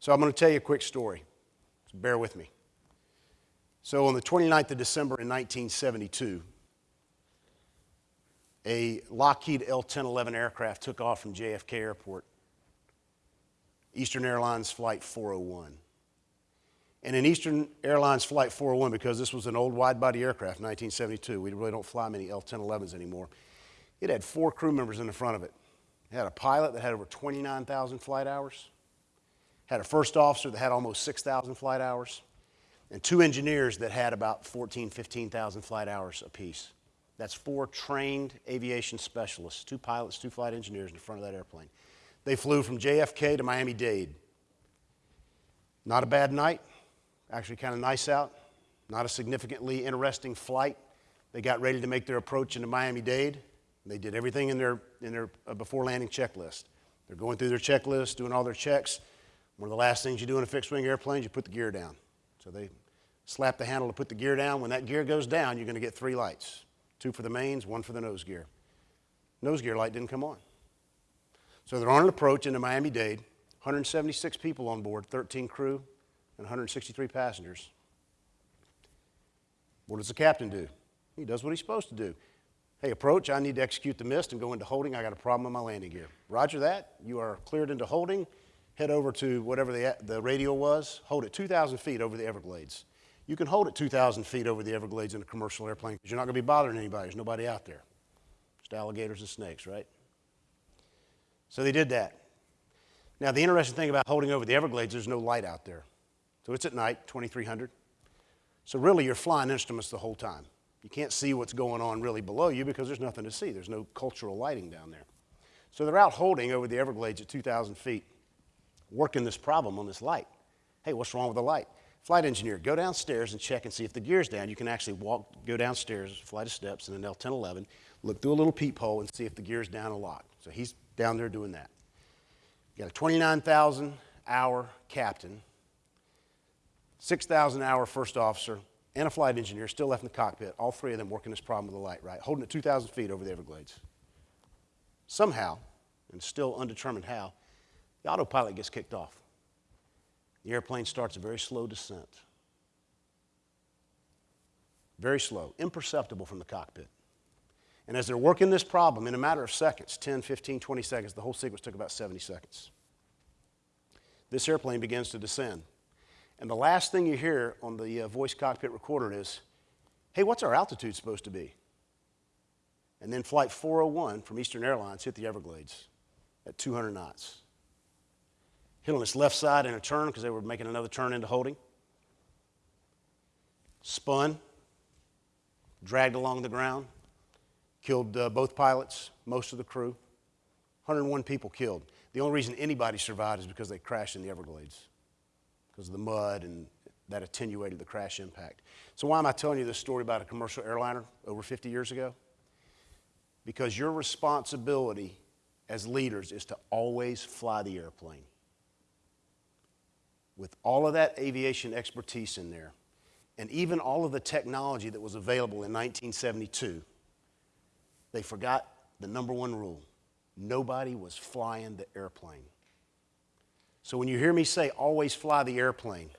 So I'm going to tell you a quick story. So bear with me. So on the 29th of December in 1972, a Lockheed L-1011 aircraft took off from JFK Airport, Eastern Airlines Flight 401. And in Eastern Airlines Flight 401, because this was an old wide-body aircraft, 1972, we really don't fly many L-1011s anymore, it had four crew members in the front of it. It had a pilot that had over 29,000 flight hours, had a first officer that had almost 6,000 flight hours, and two engineers that had about 14, 15,000 flight hours apiece. That's four trained aviation specialists, two pilots, two flight engineers in front of that airplane. They flew from JFK to Miami-Dade. Not a bad night, actually kind of nice out, not a significantly interesting flight. They got ready to make their approach into Miami-Dade. They did everything in their, in their uh, before landing checklist. They're going through their checklist, doing all their checks. One of the last things you do in a fixed wing airplane is you put the gear down. So they slap the handle to put the gear down. When that gear goes down, you're going to get three lights two for the mains, one for the nose gear. Nose gear light didn't come on. So they're on an approach into Miami Dade, 176 people on board, 13 crew, and 163 passengers. What does the captain do? He does what he's supposed to do. Hey, approach, I need to execute the missed and go into holding. I got a problem with my landing gear. Roger that. You are cleared into holding. Head over to whatever the, the radio was. Hold it 2,000 feet over the Everglades. You can hold it 2,000 feet over the Everglades in a commercial airplane because you're not going to be bothering anybody. There's nobody out there. Just alligators and snakes, right? So they did that. Now, the interesting thing about holding over the Everglades, there's no light out there. So it's at night, 2300. So really, you're flying instruments the whole time. You can't see what's going on really below you because there's nothing to see. There's no cultural lighting down there. So they're out holding over the Everglades at 2,000 feet, working this problem on this light. Hey, what's wrong with the light? Flight engineer, go downstairs and check and see if the gear's down. You can actually walk, go downstairs, flight of steps in an L-1011, look through a little peephole and see if the gear's down and locked. So he's down there doing that. You got a 29,000 hour captain, 6,000 hour first officer, and a flight engineer still left in the cockpit, all three of them working this problem with the light, right? Holding it 2,000 feet over the Everglades. Somehow, and still undetermined how, the autopilot gets kicked off. The airplane starts a very slow descent. Very slow, imperceptible from the cockpit. And as they're working this problem in a matter of seconds 10, 15, 20 seconds the whole sequence took about 70 seconds. This airplane begins to descend. And the last thing you hear on the uh, voice cockpit recorder is, hey, what's our altitude supposed to be? And then Flight 401 from Eastern Airlines hit the Everglades at 200 knots hit on its left side in a turn because they were making another turn into holding. Spun, dragged along the ground, killed uh, both pilots, most of the crew. 101 people killed. The only reason anybody survived is because they crashed in the Everglades because of the mud and that attenuated the crash impact. So why am I telling you this story about a commercial airliner over 50 years ago? Because your responsibility as leaders is to always fly the airplane with all of that aviation expertise in there, and even all of the technology that was available in 1972, they forgot the number one rule nobody was flying the airplane. So when you hear me say always fly the airplane,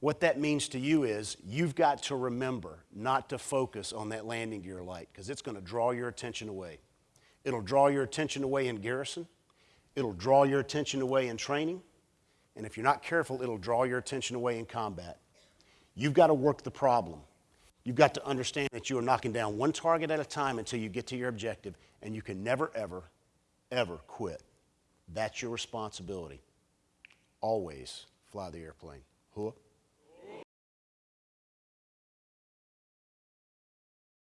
what that means to you is you've got to remember not to focus on that landing gear light because it's going to draw your attention away. It'll draw your attention away in garrison. It'll draw your attention away in training. And if you're not careful, it'll draw your attention away in combat. You've got to work the problem. You've got to understand that you are knocking down one target at a time until you get to your objective, and you can never, ever, ever quit. That's your responsibility. Always fly the airplane. Hua.